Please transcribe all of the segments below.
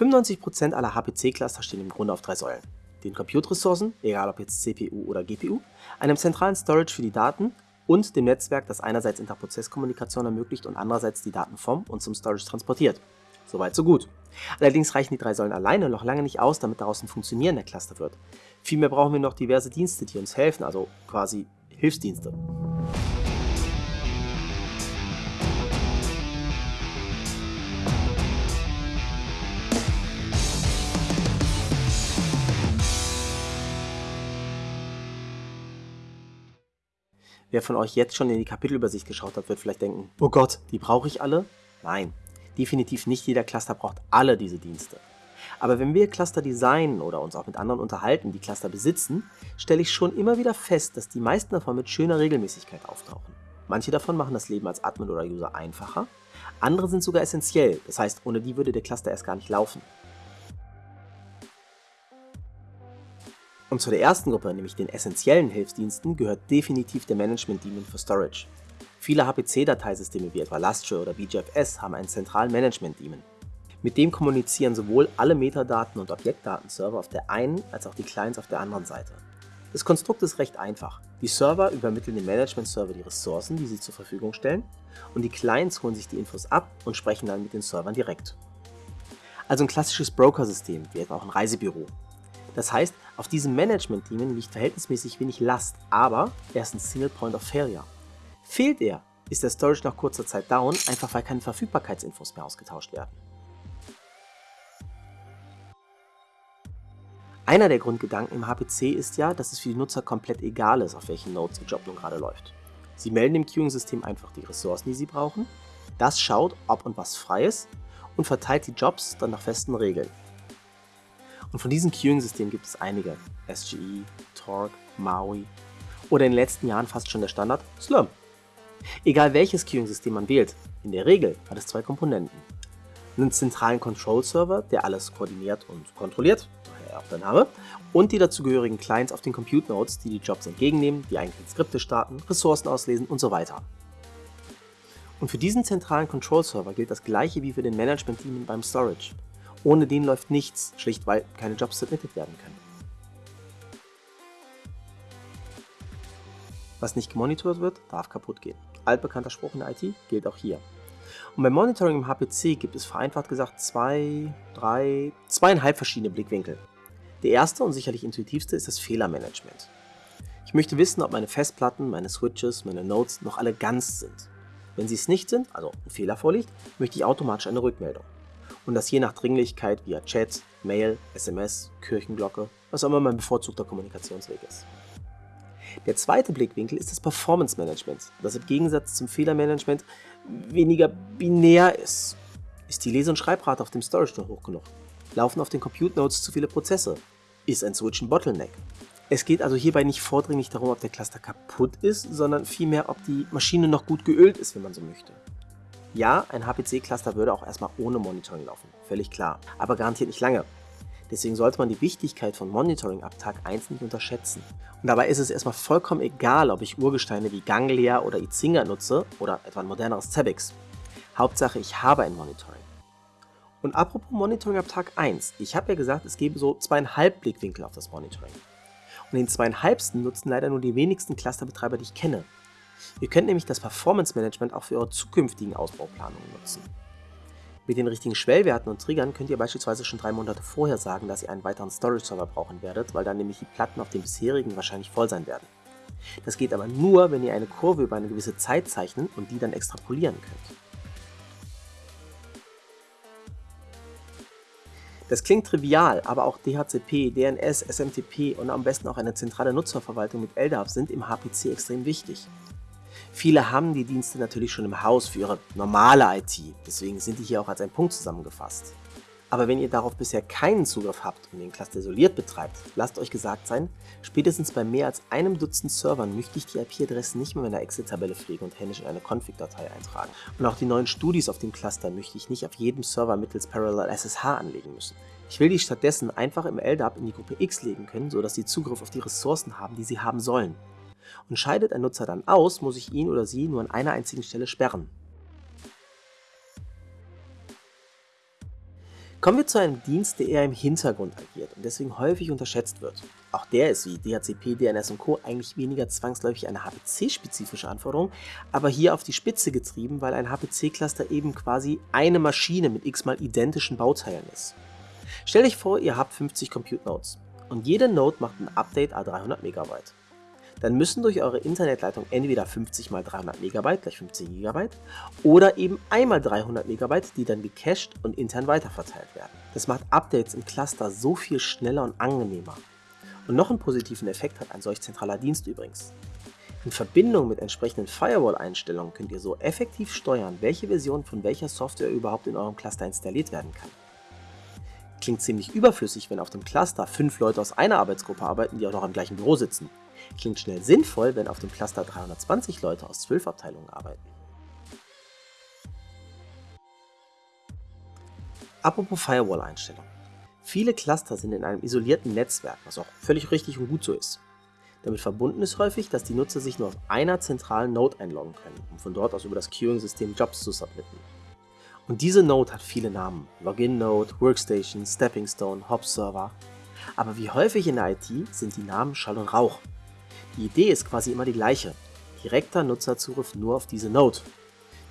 95% aller HPC-Cluster stehen im Grunde auf drei Säulen. Den Compute-Ressourcen, egal ob jetzt CPU oder GPU, einem zentralen Storage für die Daten und dem Netzwerk, das einerseits Interprozesskommunikation ermöglicht und andererseits die Daten vom und zum Storage transportiert. Soweit so gut. Allerdings reichen die drei Säulen alleine noch lange nicht aus, damit daraus ein funktionierender Cluster wird. Vielmehr brauchen wir noch diverse Dienste, die uns helfen, also quasi Hilfsdienste. Wer von euch jetzt schon in die Kapitelübersicht geschaut hat, wird vielleicht denken, oh Gott, die brauche ich alle? Nein, definitiv nicht jeder Cluster braucht alle diese Dienste. Aber wenn wir Cluster designen oder uns auch mit anderen unterhalten, die Cluster besitzen, stelle ich schon immer wieder fest, dass die meisten davon mit schöner Regelmäßigkeit auftauchen. Manche davon machen das Leben als Admin oder User einfacher, andere sind sogar essentiell, das heißt, ohne die würde der Cluster erst gar nicht laufen. Und zu der ersten Gruppe, nämlich den essentiellen Hilfsdiensten, gehört definitiv der Management-Daemon für Storage. Viele HPC-Dateisysteme wie etwa Lustre oder BGFS haben einen zentralen Management-Daemon. Mit dem kommunizieren sowohl alle Metadaten- und Objektdatenserver auf der einen als auch die Clients auf der anderen Seite. Das Konstrukt ist recht einfach. Die Server übermitteln dem Management-Server die Ressourcen, die sie zur Verfügung stellen, und die Clients holen sich die Infos ab und sprechen dann mit den Servern direkt. Also ein klassisches Broker-System, wie etwa auch ein Reisebüro. Das heißt, auf diesem Management-Daemon liegt verhältnismäßig wenig Last, aber er ist ein Single Point of Failure. Fehlt er, ist der Storage nach kurzer Zeit down, einfach weil keine Verfügbarkeitsinfos mehr ausgetauscht werden. Einer der Grundgedanken im HPC ist ja, dass es für die Nutzer komplett egal ist, auf welchen Nodes ihr Job nun gerade läuft. Sie melden dem Queuing-System einfach die Ressourcen, die sie brauchen, das schaut, ob und was frei ist und verteilt die Jobs dann nach festen Regeln. Und von diesen Queuing-Systemen gibt es einige. SGE, Torque, Maui oder in den letzten Jahren fast schon der Standard Slurm. Egal welches Queuing-System man wählt, in der Regel hat es zwei Komponenten. Einen zentralen Control-Server, der alles koordiniert und kontrolliert, daher auch der Name, und die dazugehörigen Clients auf den Compute-Nodes, die die Jobs entgegennehmen, die eigenen Skripte starten, Ressourcen auslesen und so weiter. Und für diesen zentralen Control-Server gilt das gleiche wie für den Management-Team beim Storage. Ohne den läuft nichts, schlicht weil keine Jobs submitted werden können. Was nicht gemonitort wird, darf kaputt gehen. Altbekannter Spruch in der IT gilt auch hier. Und beim Monitoring im HPC gibt es vereinfacht gesagt zwei, drei, zweieinhalb verschiedene Blickwinkel. Der erste und sicherlich intuitivste ist das Fehlermanagement. Ich möchte wissen, ob meine Festplatten, meine Switches, meine Nodes noch alle ganz sind. Wenn sie es nicht sind, also ein Fehler vorliegt, möchte ich automatisch eine Rückmeldung und das je nach Dringlichkeit via Chat, Mail, SMS, Kirchenglocke, was auch immer mein bevorzugter Kommunikationsweg ist. Der zweite Blickwinkel ist das Performance Management, das im Gegensatz zum Fehlermanagement weniger binär ist. Ist die Lese- und Schreibrate auf dem Storage noch hoch genug? Laufen auf den Compute Nodes zu viele Prozesse? Ist ein Switch ein Bottleneck? Es geht also hierbei nicht vordringlich darum, ob der Cluster kaputt ist, sondern vielmehr, ob die Maschine noch gut geölt ist, wenn man so möchte. Ja, ein HPC-Cluster würde auch erstmal ohne Monitoring laufen, völlig klar, aber garantiert nicht lange. Deswegen sollte man die Wichtigkeit von Monitoring ab Tag 1 nicht unterschätzen. Und dabei ist es erstmal vollkommen egal, ob ich Urgesteine wie Ganglia oder Izinga nutze oder etwa ein moderneres Zebix. Hauptsache, ich habe ein Monitoring. Und apropos Monitoring ab Tag 1, ich habe ja gesagt, es gebe so zweieinhalb Blickwinkel auf das Monitoring. Und den zweieinhalbsten nutzen leider nur die wenigsten Clusterbetreiber, die ich kenne. Ihr könnt nämlich das Performance Management auch für eure zukünftigen Ausbauplanungen nutzen. Mit den richtigen Schwellwerten und Triggern könnt ihr beispielsweise schon drei Monate vorher sagen, dass ihr einen weiteren Storage-Server brauchen werdet, weil dann nämlich die Platten auf dem bisherigen wahrscheinlich voll sein werden. Das geht aber nur, wenn ihr eine Kurve über eine gewisse Zeit zeichnen und die dann extrapolieren könnt. Das klingt trivial, aber auch DHCP, DNS, SMTP und am besten auch eine zentrale Nutzerverwaltung mit LDAP sind im HPC extrem wichtig. Viele haben die Dienste natürlich schon im Haus für ihre normale IT, deswegen sind die hier auch als ein Punkt zusammengefasst. Aber wenn ihr darauf bisher keinen Zugriff habt und den Cluster isoliert betreibt, lasst euch gesagt sein, spätestens bei mehr als einem Dutzend Servern möchte ich die IP-Adressen nicht mehr in einer Excel-Tabelle pflegen und händisch in eine Config-Datei eintragen. Und auch die neuen Studis auf dem Cluster möchte ich nicht auf jedem Server mittels Parallel SSH anlegen müssen. Ich will die stattdessen einfach im LDAP in die Gruppe X legen können, sodass sie Zugriff auf die Ressourcen haben, die sie haben sollen. Und scheidet ein Nutzer dann aus, muss ich ihn oder sie nur an einer einzigen Stelle sperren. Kommen wir zu einem Dienst, der eher im Hintergrund agiert und deswegen häufig unterschätzt wird. Auch der ist wie DHCP, DNS und Co. eigentlich weniger zwangsläufig eine HPC-spezifische Anforderung, aber hier auf die Spitze getrieben, weil ein HPC-Cluster eben quasi eine Maschine mit x-mal identischen Bauteilen ist. Stellt euch vor, ihr habt 50 Compute Nodes und jede Node macht ein Update a 300 MB dann müssen durch eure Internetleitung entweder 50 x 300 MB gleich 15 GB oder eben einmal 300 MB, die dann gecached und intern weiterverteilt werden. Das macht Updates im Cluster so viel schneller und angenehmer. Und noch einen positiven Effekt hat ein solch zentraler Dienst übrigens. In Verbindung mit entsprechenden Firewall-Einstellungen könnt ihr so effektiv steuern, welche Version von welcher Software überhaupt in eurem Cluster installiert werden kann. Klingt ziemlich überflüssig, wenn auf dem Cluster fünf Leute aus einer Arbeitsgruppe arbeiten, die auch noch im gleichen Büro sitzen. Klingt schnell sinnvoll, wenn auf dem Cluster 320 Leute aus 12 Abteilungen arbeiten. Apropos Firewall-Einstellung. Viele Cluster sind in einem isolierten Netzwerk, was auch völlig richtig und gut so ist. Damit verbunden ist häufig, dass die Nutzer sich nur auf einer zentralen Node einloggen können, um von dort aus über das Queuing-System Jobs zu submitten. Und diese Node hat viele Namen. Login-Node, Workstation, Stepping Stone, Hop-Server. Aber wie häufig in der IT sind die Namen Schall und Rauch. Die Idee ist quasi immer die gleiche. Direkter Nutzerzugriff nur auf diese Node.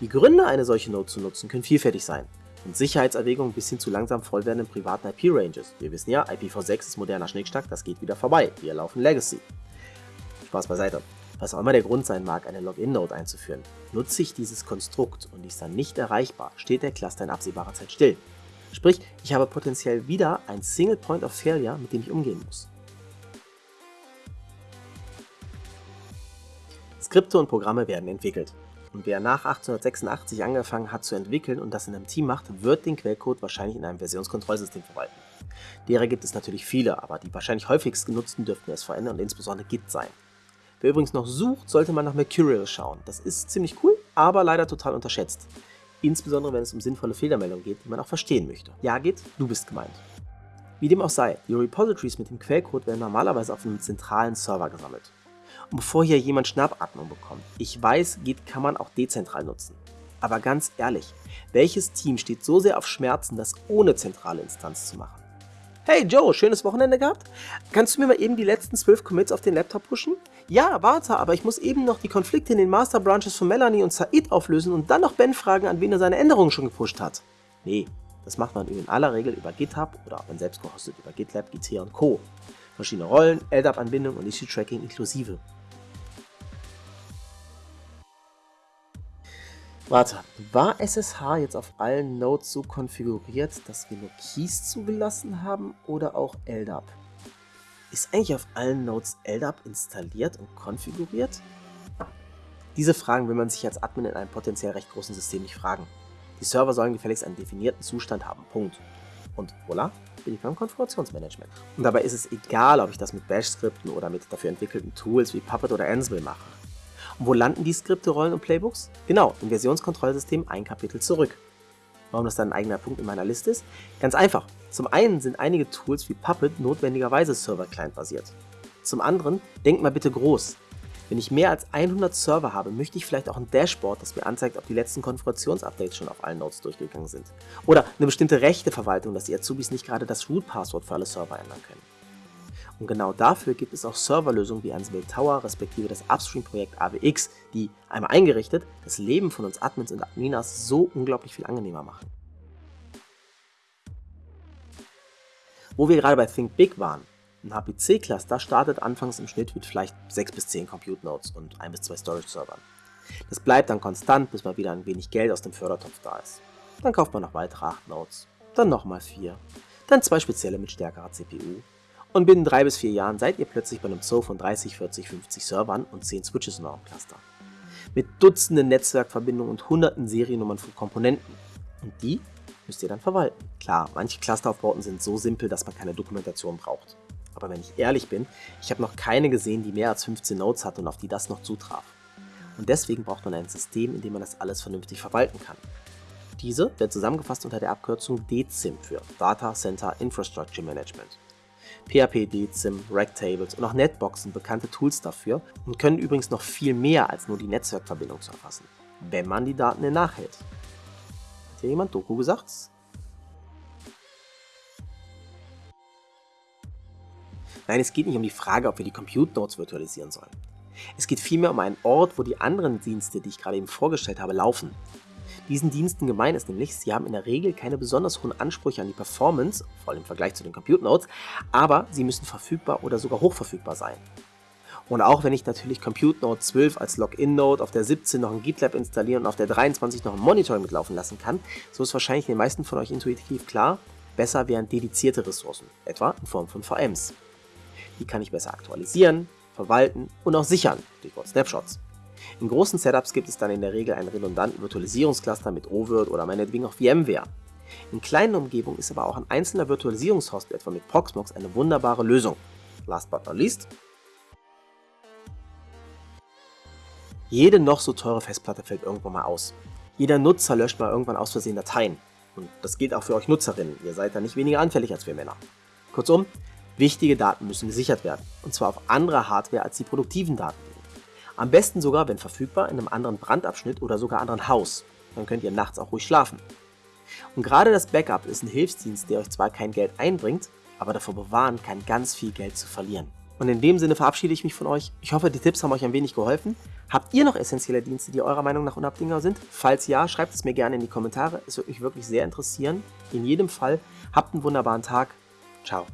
Die Gründe, eine solche Node zu nutzen, können vielfältig sein. Von Sicherheitserwägungen bis hin zu langsam voll werdenden privaten IP-Ranges. Wir wissen ja, IPv6 ist moderner Schnickschnack, das geht wieder vorbei. Wir laufen Legacy. Spaß beiseite. Was auch immer der Grund sein mag, eine Login-Node einzuführen, nutze ich dieses Konstrukt und ist dann nicht erreichbar, steht der Cluster in absehbarer Zeit still. Sprich, ich habe potenziell wieder ein Single Point of Failure, mit dem ich umgehen muss. Skripte und Programme werden entwickelt. Und wer nach 1886 angefangen hat zu entwickeln und das in einem Team macht, wird den Quellcode wahrscheinlich in einem Versionskontrollsystem verwalten. Derer gibt es natürlich viele, aber die wahrscheinlich häufigst genutzten dürften SVN und insbesondere Git sein. Wer übrigens noch sucht, sollte man nach Mercurial schauen. Das ist ziemlich cool, aber leider total unterschätzt. Insbesondere wenn es um sinnvolle Fehlermeldungen geht, die man auch verstehen möchte. Ja, Git, du bist gemeint. Wie dem auch sei, die Repositories mit dem Quellcode werden normalerweise auf einem zentralen Server gesammelt. Bevor hier jemand Schnappatmung bekommt, ich weiß, Git kann man auch dezentral nutzen. Aber ganz ehrlich, welches Team steht so sehr auf Schmerzen, das ohne zentrale Instanz zu machen? Hey Joe, schönes Wochenende gehabt? Kannst du mir mal eben die letzten 12 Commits auf den Laptop pushen? Ja, warte, aber ich muss eben noch die Konflikte in den Master Branches von Melanie und Said auflösen und dann noch Ben fragen, an wen er seine Änderungen schon gepusht hat. Nee, das macht man in aller Regel über GitHub oder wenn selbst gehostet über GitLab, GT und Co. Verschiedene Rollen, LDAP-Anbindung und Issue-Tracking inklusive. Warte, war SSH jetzt auf allen Nodes so konfiguriert, dass wir nur Keys zugelassen haben oder auch LDAP? Ist eigentlich auf allen Nodes LDAP installiert und konfiguriert? Diese Fragen will man sich als Admin in einem potenziell recht großen System nicht fragen. Die Server sollen gefälligst einen definierten Zustand haben, Punkt. Und voilà, bin ich beim Konfigurationsmanagement. Und dabei ist es egal, ob ich das mit Bash-Skripten oder mit dafür entwickelten Tools wie Puppet oder Ansible mache. Und wo landen die Skripte, Rollen und Playbooks? Genau, im Versionskontrollsystem ein Kapitel zurück. Warum das dann ein eigener Punkt in meiner Liste ist? Ganz einfach. Zum einen sind einige Tools wie Puppet notwendigerweise Server-Client basiert. Zum anderen, denkt mal bitte groß. Wenn ich mehr als 100 Server habe, möchte ich vielleicht auch ein Dashboard, das mir anzeigt, ob die letzten Konfigurationsupdates schon auf allen Nodes durchgegangen sind. Oder eine bestimmte Rechteverwaltung, dass die Azubis nicht gerade das Root-Passwort für alle Server ändern können. Und genau dafür gibt es auch Serverlösungen wie Ansible Tower respektive das Upstream-Projekt AWX, die, einmal eingerichtet, das Leben von uns Admins und Adminas so unglaublich viel angenehmer machen. Wo wir gerade bei Think Big waren, ein HPC-Cluster startet anfangs im Schnitt mit vielleicht 6 bis 10 Compute Nodes und 1 bis 2 Storage-Servern. Das bleibt dann konstant, bis mal wieder ein wenig Geld aus dem Fördertopf da ist. Dann kauft man noch weitere 8 Nodes, dann nochmal 4, dann zwei spezielle mit stärkerer CPU und binnen drei bis vier Jahren seid ihr plötzlich bei einem Zoo von 30, 40, 50 Servern und 10 Switches in eurem Cluster. Mit Dutzenden Netzwerkverbindungen und hunderten Seriennummern von Komponenten. Und die müsst ihr dann verwalten. Klar, manche Clusteraufbauten sind so simpel, dass man keine Dokumentation braucht. Aber wenn ich ehrlich bin, ich habe noch keine gesehen, die mehr als 15 Nodes hat und auf die das noch zutraf. Und deswegen braucht man ein System, in dem man das alles vernünftig verwalten kann. Diese wird zusammengefasst unter der Abkürzung DCIM für Data Center Infrastructure Management. PHP-DZIM, Racktables und auch Netboxen bekannte Tools dafür und können übrigens noch viel mehr als nur die Netzwerkverbindung zu erfassen, wenn man die Daten in nachhält. Hat hier jemand Doku gesagt? Nein, es geht nicht um die Frage, ob wir die Compute Nodes virtualisieren sollen. Es geht vielmehr um einen Ort, wo die anderen Dienste, die ich gerade eben vorgestellt habe, laufen. Diesen Diensten gemein ist nämlich, sie haben in der Regel keine besonders hohen Ansprüche an die Performance, vor allem im Vergleich zu den Compute Nodes, aber sie müssen verfügbar oder sogar hochverfügbar sein. Und auch wenn ich natürlich Compute Node 12 als Login-Node auf der 17 noch ein GitLab installieren und auf der 23 noch ein Monitoring mitlaufen lassen kann, so ist wahrscheinlich den meisten von euch intuitiv klar, besser wären dedizierte Ressourcen, etwa in Form von VMs. Die kann ich besser aktualisieren, verwalten und auch sichern, Stichwort Snapshots. In großen Setups gibt es dann in der Regel einen redundanten Virtualisierungscluster mit OVIRT oder meinetwegen auch VMware. In kleinen Umgebungen ist aber auch ein einzelner Virtualisierungshost, etwa mit Proxmox, eine wunderbare Lösung. Last but not least, Jede noch so teure Festplatte fällt irgendwann mal aus. Jeder Nutzer löscht mal irgendwann aus Versehen Dateien. Und das gilt auch für euch Nutzerinnen, ihr seid da nicht weniger anfällig als wir Männer. Kurzum, wichtige Daten müssen gesichert werden, und zwar auf anderer Hardware als die produktiven Daten. Am besten sogar, wenn verfügbar, in einem anderen Brandabschnitt oder sogar anderen Haus. Dann könnt ihr nachts auch ruhig schlafen. Und gerade das Backup ist ein Hilfsdienst, der euch zwar kein Geld einbringt, aber davor bewahren kann, ganz viel Geld zu verlieren. Und in dem Sinne verabschiede ich mich von euch. Ich hoffe, die Tipps haben euch ein wenig geholfen. Habt ihr noch essentielle Dienste, die eurer Meinung nach unabdingbar sind? Falls ja, schreibt es mir gerne in die Kommentare. Es würde mich wirklich sehr interessieren. In jedem Fall, habt einen wunderbaren Tag. Ciao.